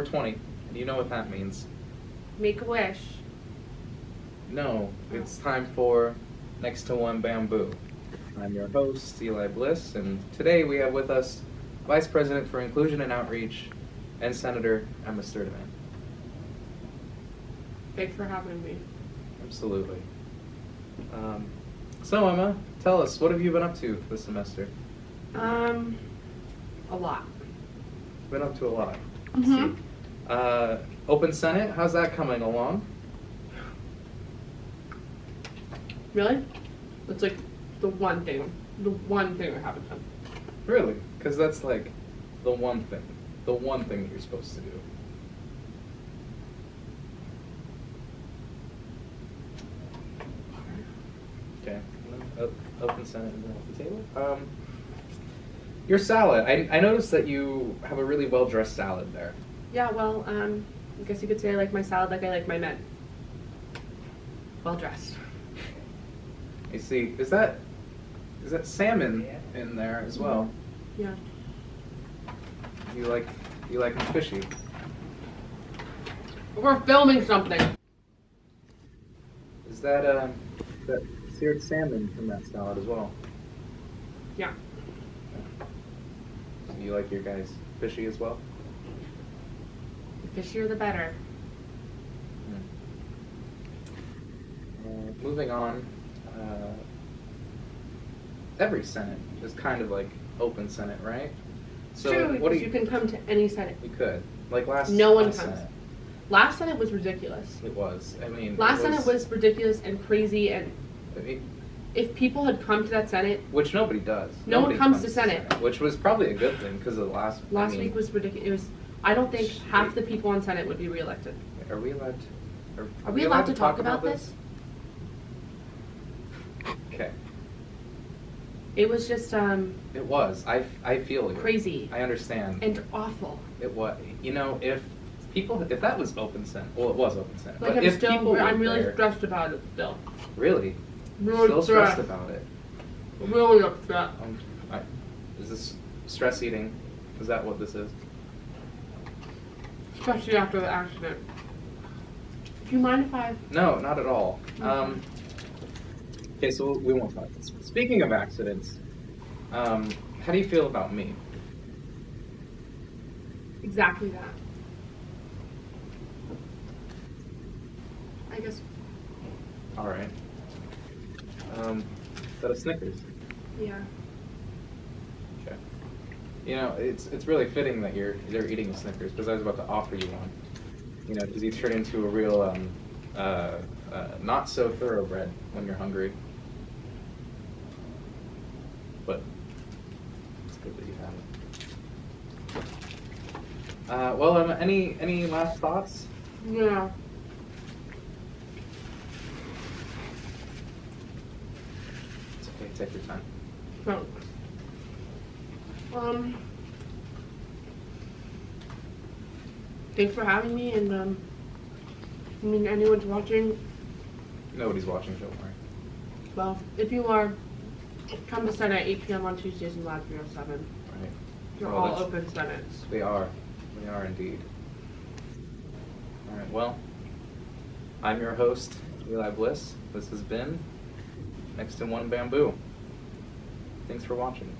20, and you know what that means. Make a wish. No, it's time for Next to One Bamboo. I'm your host, Eli Bliss, and today we have with us Vice President for Inclusion and Outreach and Senator Emma Sturdivant. Thanks for having me. Absolutely. Um, so, Emma, tell us, what have you been up to this semester? Um, a lot. Been up to a lot. Let's Mhm. Uh, Open Senate, how's that coming along? Really? It's like the one thing, the one thing that haven't done. Really? Because that's like the one thing, the one thing that you're supposed to do. Okay. Open Senate and then off the table. Um, your salad. I, I noticed that you have a really well dressed salad there. Yeah, well, um, I guess you could say I like my salad like I like my men. Well dressed. I see. Is that is that salmon in there as well? Yeah. You like you like them fishy. We're filming something. Is that uh that seared salmon from that salad as well? Yeah. So you like your guys fishy as well? The fishier the better. Uh, moving on, uh, every Senate is kind of like open Senate, right? So true, what do because you can come to any Senate. You could like last. No one last comes. Senate, Last Senate was ridiculous. it was. I mean, Last it Senate was ridiculous and crazy, and I mean, if people had come to that Senate, which nobody does. No one Nobody comes to Senate. which was probably a good thing because of the last. I last mean, week was ridiculous. It was. I don't think half the people on Senate would be reelected. Are we allowed? To, are, Are we allowed to talk about this? Okay, It was just um it was. I I feel you. crazy I understand. and awful. It was. You know, if people, if that was open Senate, well, it was open Senate. Like but I'm if still, people I'm really there- stressed about it still. Really, Really still stressed about it. Really upset. Um, I, is this stress eating? Is that what this is? Especially after the accident. Do you mind if I? No, not at all. Okay. Um, okay, so we won't talk. Speaking of accidents, um, how do you feel about me? Exactly that. I guess. All right. Um, is that a Snickers? Yeah. You know, it's it's really fitting that you're you're eating a Snickers because I was about to offer you one. You know, because you turn into a real um, uh, uh, not so thoroughbred when you're hungry. But it's good that you have it. Uh, well, um, any any last thoughts? Yeah. It's okay. Take your time. Thanks. Um. Thanks for having me, and um. I mean, anyone's watching. Nobody's watching. Don't worry. Well, if you are, come to Senate at 8 p.m. on Tuesdays in Lab 307. Right. They're Well, all open Senates. They are. They are indeed. All right. Well, I'm your host, Eli Bliss. This has been Next to One Bamboo. Thanks for watching.